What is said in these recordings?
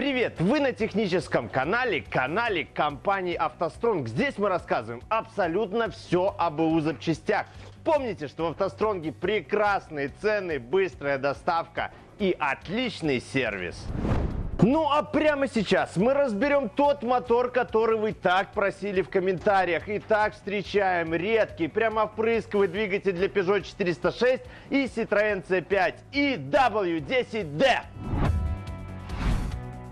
привет! Вы на техническом канале, канале компании «АвтоСтронг». Здесь мы рассказываем абсолютно все об БУ запчастях. Помните, что в «АвтоСтронге» прекрасные цены, быстрая доставка и отличный сервис. Ну а прямо сейчас мы разберем тот мотор, который вы так просили в комментариях. И так встречаем редкий, прямо впрысковый двигатель для Peugeot 406 и Citroёn C5 и W10D.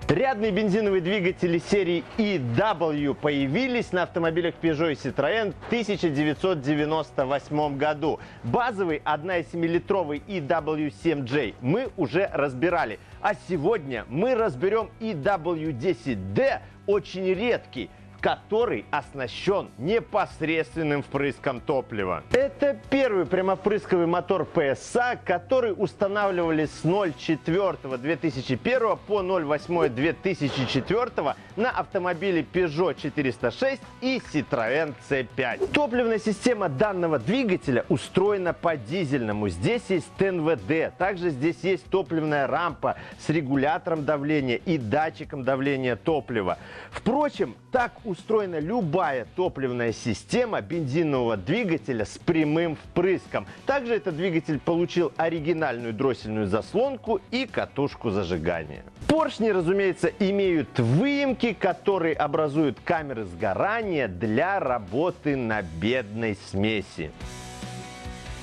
Рядные бензиновые двигатели серии EW появились на автомобилях Peugeot и Citroën в 1998 году. Базовый 1,7-литровый EW7J мы уже разбирали. А сегодня мы разберем EW10D, очень редкий, который оснащен непосредственным впрыском топлива. Это первый прямовпрысковый мотор PSA, который устанавливали с 04.2001 по 08.2004 на автомобиле Peugeot 406 и Citroën C5. Топливная система данного двигателя устроена по дизельному. Здесь есть ТНВД, также здесь есть топливная рампа с регулятором давления и датчиком давления топлива. Впрочем, так устроена любая топливная система бензинового двигателя с прямым впрыском. Также этот двигатель получил оригинальную дроссельную заслонку и катушку зажигания. Поршни, разумеется, имеют выемки, которые образуют камеры сгорания для работы на бедной смеси.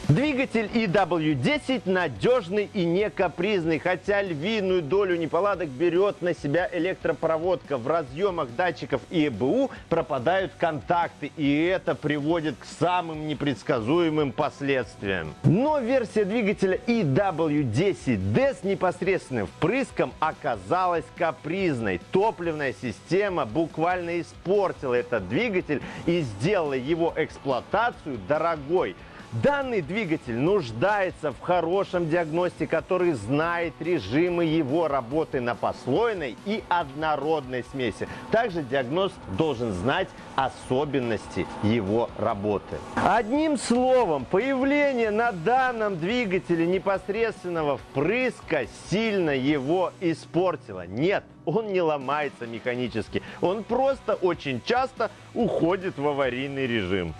Двигатель EW10 надежный и не капризный, хотя львиную долю неполадок берет на себя электропроводка. В разъемах датчиков и ЭБУ пропадают контакты, и это приводит к самым непредсказуемым последствиям. Но версия двигателя EW10D с непосредственным впрыском оказалась капризной. Топливная система буквально испортила этот двигатель и сделала его эксплуатацию дорогой. Данный двигатель нуждается в хорошем диагносте, который знает режимы его работы на послойной и однородной смеси. Также диагноз должен знать особенности его работы. Одним словом, появление на данном двигателе непосредственного впрыска сильно его испортило. Нет, он не ломается механически, он просто очень часто уходит в аварийный режим.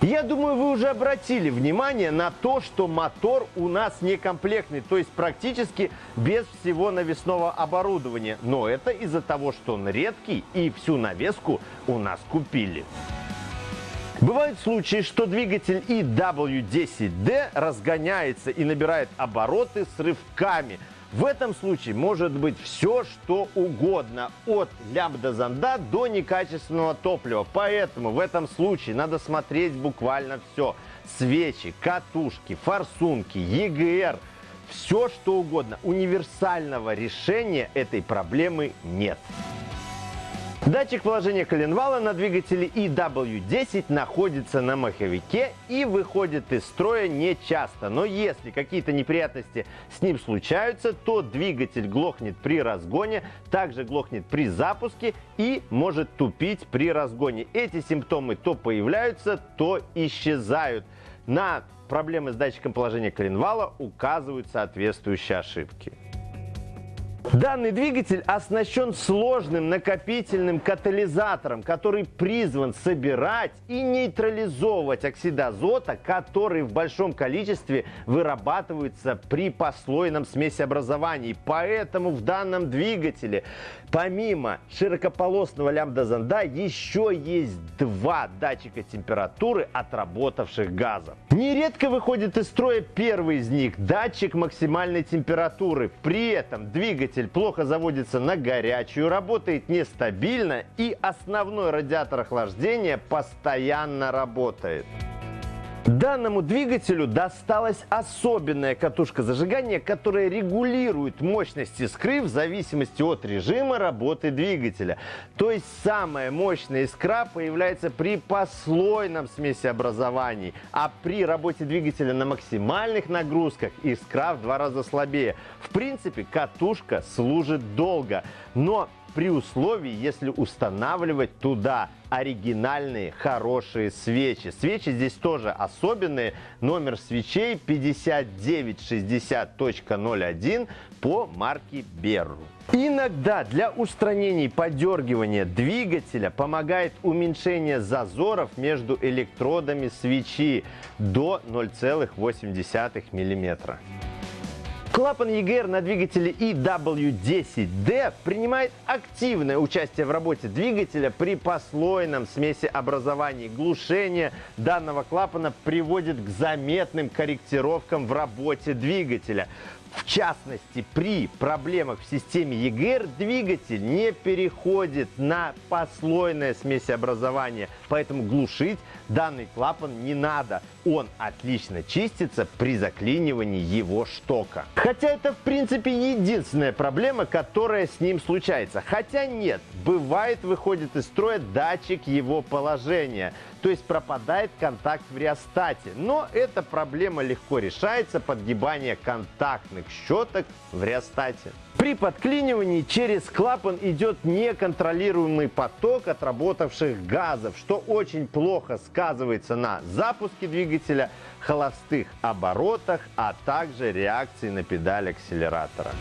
Я думаю, вы уже обратили внимание на то, что мотор у нас некомплектный, то есть практически без всего навесного оборудования. Но это из-за того, что он редкий и всю навеску у нас купили. Бывают случаи, что двигатель EW10D разгоняется и набирает обороты с рывками – в этом случае может быть все, что угодно, от лямбда-зонда до некачественного топлива. Поэтому в этом случае надо смотреть буквально все. Свечи, катушки, форсунки, EGR, все что угодно. Универсального решения этой проблемы нет. Датчик положения коленвала на двигателе EW10 находится на маховике и выходит из строя не часто. Но если какие-то неприятности с ним случаются, то двигатель глохнет при разгоне, также глохнет при запуске и может тупить при разгоне. Эти симптомы то появляются, то исчезают. На проблемы с датчиком положения коленвала указывают соответствующие ошибки. Данный двигатель оснащен сложным накопительным катализатором, который призван собирать и нейтрализовывать оксид азота, который в большом количестве вырабатывается при послойном смесеобразовании. Поэтому в данном двигателе помимо широкополосного лямбда-зонда еще есть два датчика температуры отработавших газов. Нередко выходит из строя первый из них – датчик максимальной температуры. При этом двигатель двигатель плохо заводится на горячую, работает нестабильно и основной радиатор охлаждения постоянно работает. Данному двигателю досталась особенная катушка зажигания, которая регулирует мощность искры в зависимости от режима работы двигателя. То есть самая мощная искра появляется при послойном смесеобразовании, а при работе двигателя на максимальных нагрузках искра в два раза слабее. В принципе, катушка служит долго, но при условии, если устанавливать туда оригинальные хорошие свечи. Свечи здесь тоже особенные. Номер свечей 5960.01. по марке Берру. Иногда для устранения подергивания двигателя помогает уменьшение зазоров между электродами свечи до 0,8 мм. Клапан EGR на двигателе EW10D принимает активное участие в работе двигателя при послойном смесеобразовании. Глушение данного клапана приводит к заметным корректировкам в работе двигателя. В частности, при проблемах в системе EGR двигатель не переходит на послойное смесеобразование, поэтому глушить данный клапан не надо. Он отлично чистится при заклинивании его штока. Хотя это в принципе единственная проблема, которая с ним случается. Хотя нет, бывает выходит из строя датчик его положения то есть пропадает контакт в реостате. Но эта проблема легко решается подгибание контактных щеток в реостате. При подклинивании через клапан идет неконтролируемый поток отработавших газов, что очень плохо сказывается на запуске двигателя, холостых оборотах, а также реакции на педаль акселератора.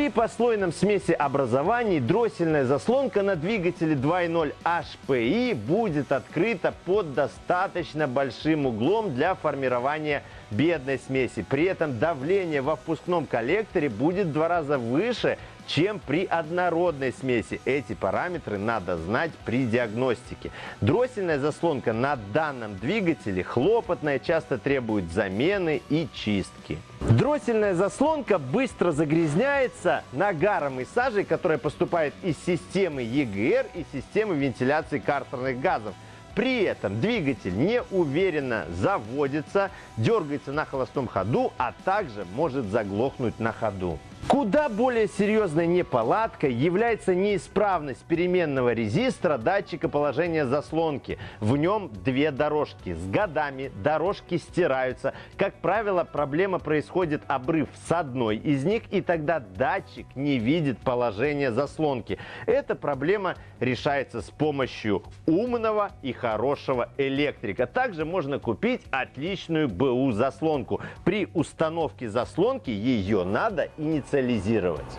При послойном смеси образований дроссельная заслонка на двигателе 2.0 HPI будет открыта под достаточно большим углом для формирования бедной смеси. При этом давление во впускном коллекторе будет в два раза выше, чем при однородной смеси. Эти параметры надо знать при диагностике. Дроссельная заслонка на данном двигателе хлопотная, часто требует замены и чистки. Дроссельная заслонка быстро загрязняется нагаром и сажей, которая поступает из системы EGR и системы вентиляции картерных газов. При этом двигатель неуверенно заводится, дергается на холостом ходу, а также может заглохнуть на ходу. Куда более серьезной неполадкой является неисправность переменного резистора датчика положения заслонки. В нем две дорожки. С годами дорожки стираются. Как правило, проблема происходит обрыв с одной из них, и тогда датчик не видит положение заслонки. Эта проблема решается с помощью умного и хорошего электрика. Также можно купить отличную БУ заслонку. При установке заслонки ее надо инициировать инициализировать.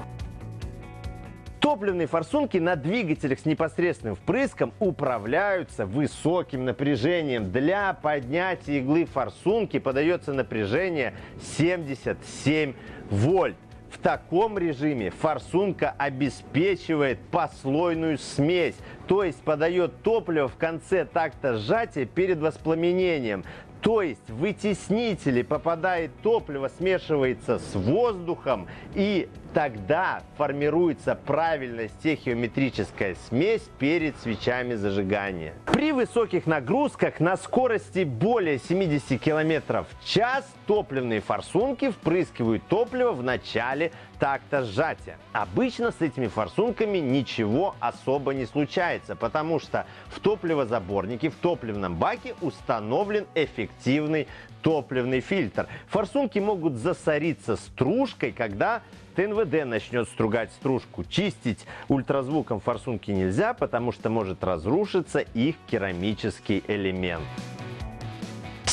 Топливные форсунки на двигателях с непосредственным впрыском управляются высоким напряжением. Для поднятия иглы форсунки подается напряжение 77 вольт. В таком режиме форсунка обеспечивает послойную смесь, то есть подает топливо в конце такта сжатия перед воспламенением. То есть в вытеснители попадает топливо, смешивается с воздухом и тогда формируется правильная стехиометрическая смесь перед свечами зажигания. При высоких нагрузках на скорости более 70 км в час топливные форсунки впрыскивают топливо в начале такта сжатия. Обычно с этими форсунками ничего особо не случается, потому что в топливозаборнике, в топливном баке установлен эффективный топливный фильтр. Форсунки могут засориться стружкой, когда ТНВД начнет стругать стружку. Чистить ультразвуком форсунки нельзя, потому что может разрушиться их керамический элемент.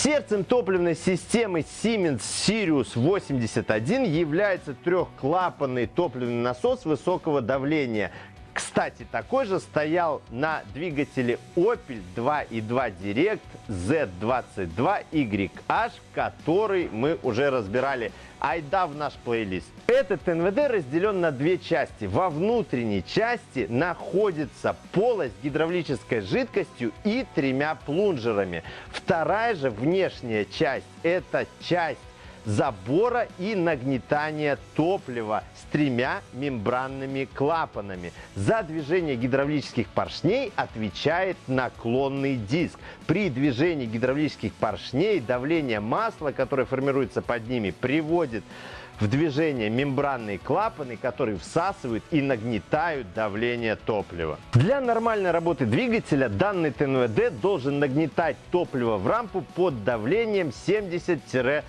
Сердцем топливной системы Siemens Sirius 81 является трехклапанный топливный насос высокого давления. Кстати, такой же стоял на двигателе Opel 2.2 Direct Z22YH, который мы уже разбирали. Айда в наш плейлист. Этот НВД разделен на две части. Во внутренней части находится полость гидравлической жидкостью и тремя плунжерами. Вторая же внешняя часть – это часть забора и нагнетания топлива с тремя мембранными клапанами. За движение гидравлических поршней отвечает наклонный диск. При движении гидравлических поршней давление масла, которое формируется под ними, приводит в движение мембранные клапаны, которые всасывают и нагнетают давление топлива. Для нормальной работы двигателя данный ТНВД должен нагнетать топливо в рампу под давлением 70-100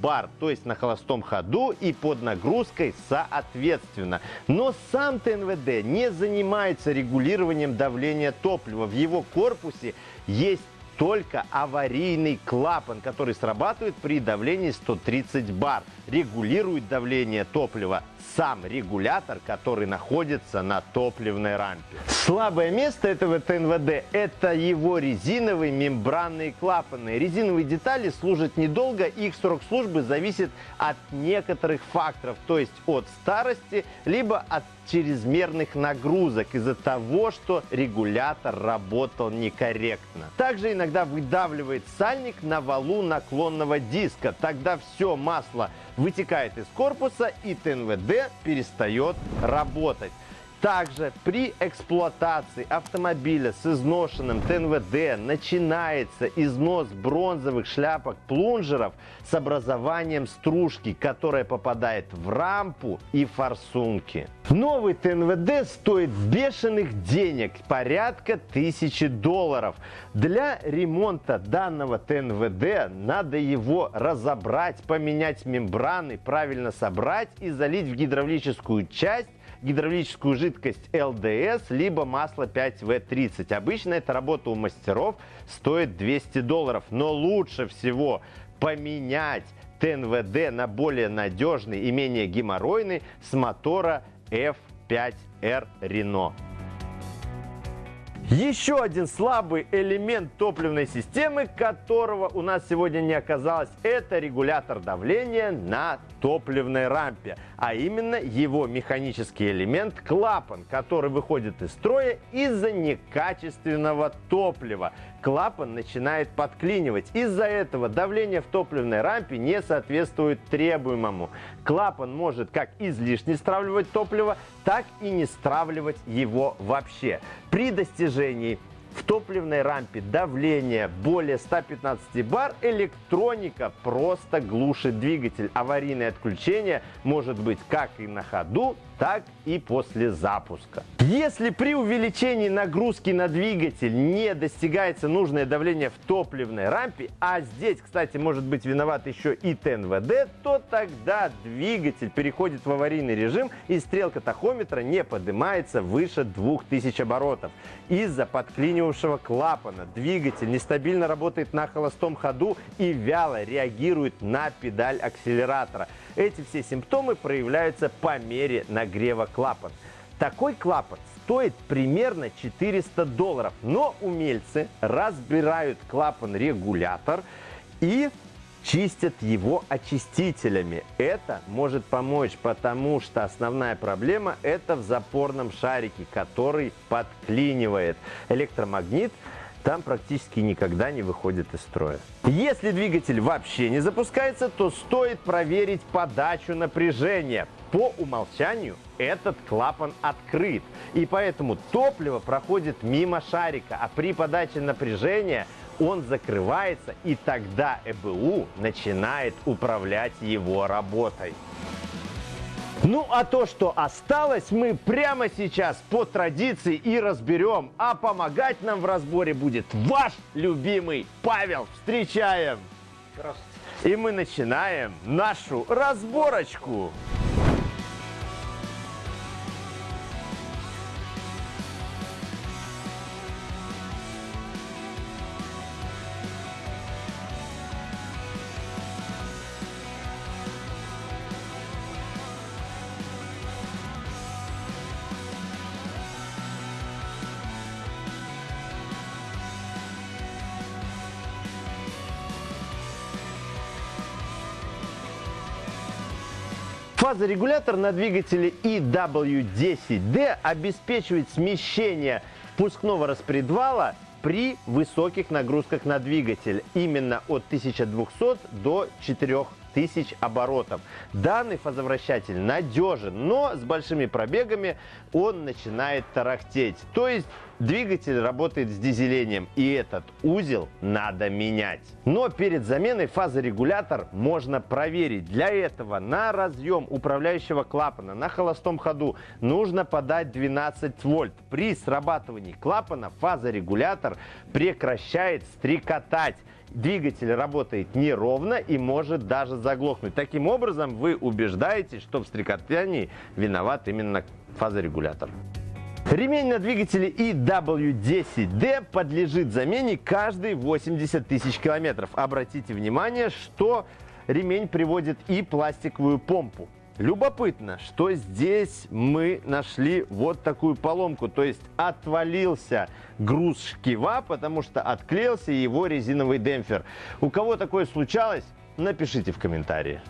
бар, то есть на холостом ходу и под нагрузкой соответственно. Но сам ТНВД не занимается регулированием давления топлива. В его корпусе есть только аварийный клапан, который срабатывает при давлении 130 бар. Регулирует давление топлива сам регулятор, который находится на топливной рампе. Слабое место этого ТНВД – это его резиновые мембранные клапаны. Резиновые детали служат недолго, их срок службы зависит от некоторых факторов, то есть от старости, либо от чрезмерных нагрузок из-за того, что регулятор работал некорректно. Также иногда выдавливает сальник на валу наклонного диска. Тогда все масло вытекает из корпуса и ТНВД перестает работать. Также при эксплуатации автомобиля с изношенным ТНВД начинается износ бронзовых шляпок плунжеров с образованием стружки, которая попадает в рампу и форсунки. Новый ТНВД стоит бешеных денег, порядка тысячи долларов. Для ремонта данного ТНВД надо его разобрать, поменять мембраны, правильно собрать и залить в гидравлическую часть гидравлическую жидкость ЛДС, либо масло 5В30. Обычно эта работа у мастеров стоит 200 долларов, но лучше всего поменять ТНВД на более надежный и менее геморройный с мотора F5R Renault. Еще один слабый элемент топливной системы, которого у нас сегодня не оказалось, это регулятор давления на топливной рампе, а именно его механический элемент клапан, который выходит из строя из-за некачественного топлива. Клапан начинает подклинивать. Из-за этого давление в топливной рампе не соответствует требуемому. Клапан может как излишне стравливать топливо, так и не стравливать его вообще. При достижении в топливной рампе давление более 115 бар, электроника просто глушит двигатель. Аварийное отключение может быть как и на ходу, так и после запуска. Если при увеличении нагрузки на двигатель не достигается нужное давление в топливной рампе, а здесь, кстати, может быть виноват еще и ТНВД, то тогда двигатель переходит в аварийный режим и стрелка тахометра не поднимается выше 2000 оборотов. Из-за подклинивавшего клапана двигатель нестабильно работает на холостом ходу и вяло реагирует на педаль акселератора. Эти все симптомы проявляются по мере нагрева клапана. Такой клапан стоит примерно 400 долларов, но умельцы разбирают клапан-регулятор и чистят его очистителями. Это может помочь, потому что основная проблема это в запорном шарике, который подклинивает. Электромагнит там практически никогда не выходит из строя. Если двигатель вообще не запускается, то стоит проверить подачу напряжения. По умолчанию этот клапан открыт, и поэтому топливо проходит мимо шарика, а при подаче напряжения он закрывается, и тогда ЭБУ начинает управлять его работой. Ну а то, что осталось, мы прямо сейчас по традиции и разберем. А помогать нам в разборе будет ваш любимый Павел. Встречаем! Здравствуйте. И мы начинаем нашу разборочку. Фазорегулятор на двигателе EW10D обеспечивает смещение впускного распредвала при высоких нагрузках на двигатель, именно от 1200 до 4000 тысяч оборотов. Данный фазовращатель надежен, но с большими пробегами он начинает тарахтеть. То есть двигатель работает с дизелением, и этот узел надо менять. Но перед заменой фазорегулятор можно проверить. Для этого на разъем управляющего клапана на холостом ходу нужно подать 12 вольт. При срабатывании клапана фазорегулятор прекращает стрекотать двигатель работает неровно и может даже заглохнуть. Таким образом, вы убеждаетесь, что в стрекотании виноват именно фазорегулятор. Ремень на двигателе EW10D подлежит замене каждые 80 тысяч километров. Обратите внимание, что ремень приводит и пластиковую помпу. Любопытно, что здесь мы нашли вот такую поломку, то есть отвалился груз шкива, потому что отклеился его резиновый демпфер. У кого такое случалось, напишите в комментарии.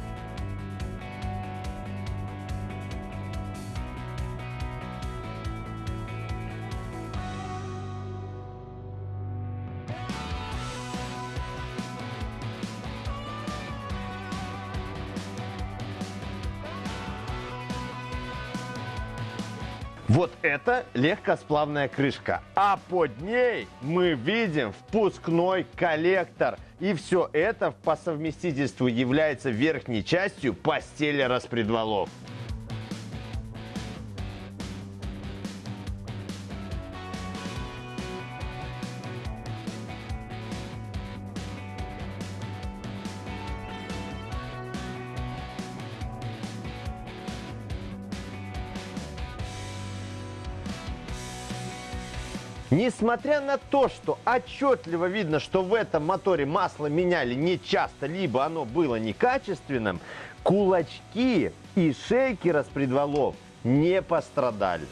Вот это легкосплавная крышка. А под ней мы видим впускной коллектор. И все это по совместительству является верхней частью постели распредвалов. Несмотря на то, что отчетливо видно, что в этом моторе масло меняли не часто, либо оно было некачественным, кулачки и шейки распредвалов не пострадали.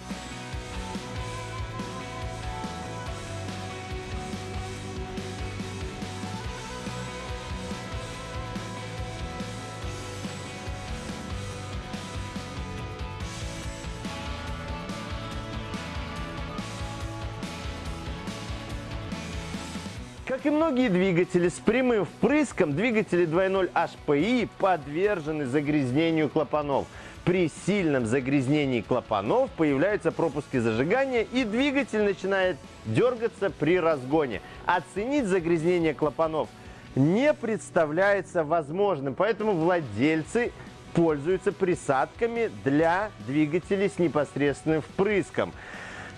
Как и многие двигатели с прямым впрыском, двигатели 2.0 HPI подвержены загрязнению клапанов. При сильном загрязнении клапанов появляются пропуски зажигания и двигатель начинает дергаться при разгоне. Оценить загрязнение клапанов не представляется возможным, поэтому владельцы пользуются присадками для двигателей с непосредственным впрыском.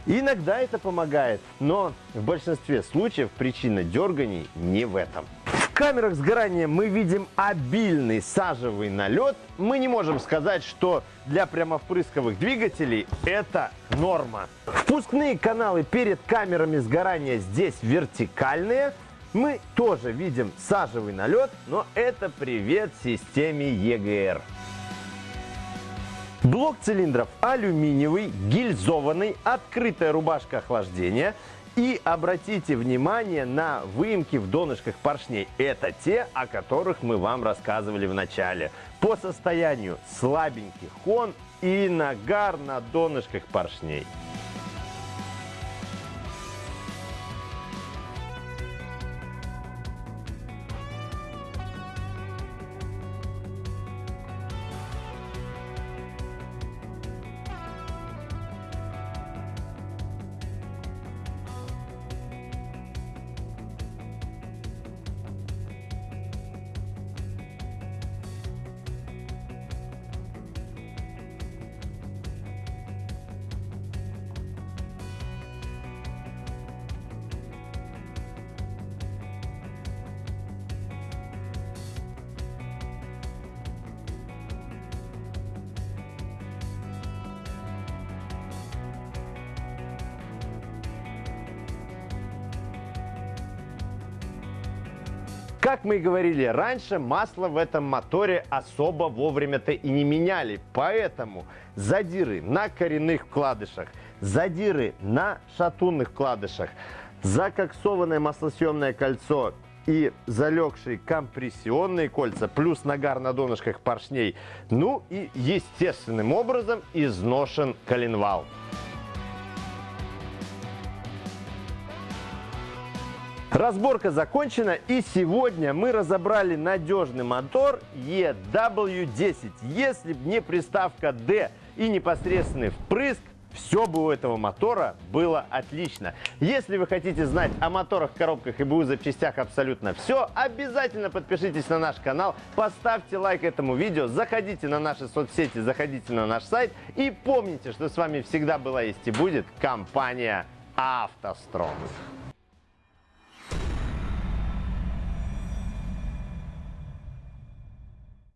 Иногда это помогает, но в большинстве случаев причина дерганий не в этом. В камерах сгорания мы видим обильный сажевый налет. Мы не можем сказать, что для прямовпрысковых двигателей это норма. Впускные каналы перед камерами сгорания здесь вертикальные. Мы тоже видим сажевый налет, но это привет системе EGR. Блок цилиндров алюминиевый, гильзованный, открытая рубашка охлаждения. И обратите внимание на выемки в донышках поршней. Это те, о которых мы вам рассказывали в начале. По состоянию слабенький хон и нагар на донышках поршней. Как мы и говорили раньше, масло в этом моторе особо вовремя-то и не меняли. Поэтому задиры на коренных вкладышах, задиры на шатунных вкладышах, закоксованное маслосъемное кольцо и залегшие компрессионные кольца, плюс нагар на донышках поршней, ну и естественным образом изношен коленвал. Разборка закончена и сегодня мы разобрали надежный мотор EW10. Если бы не приставка D и непосредственный впрыск, все бы у этого мотора было отлично. Если вы хотите знать о моторах, коробках и БУ запчастях абсолютно все, обязательно подпишитесь на наш канал, поставьте лайк этому видео, заходите на наши соцсети, заходите на наш сайт и помните, что с вами всегда была есть и будет компания «АвтоСтронг».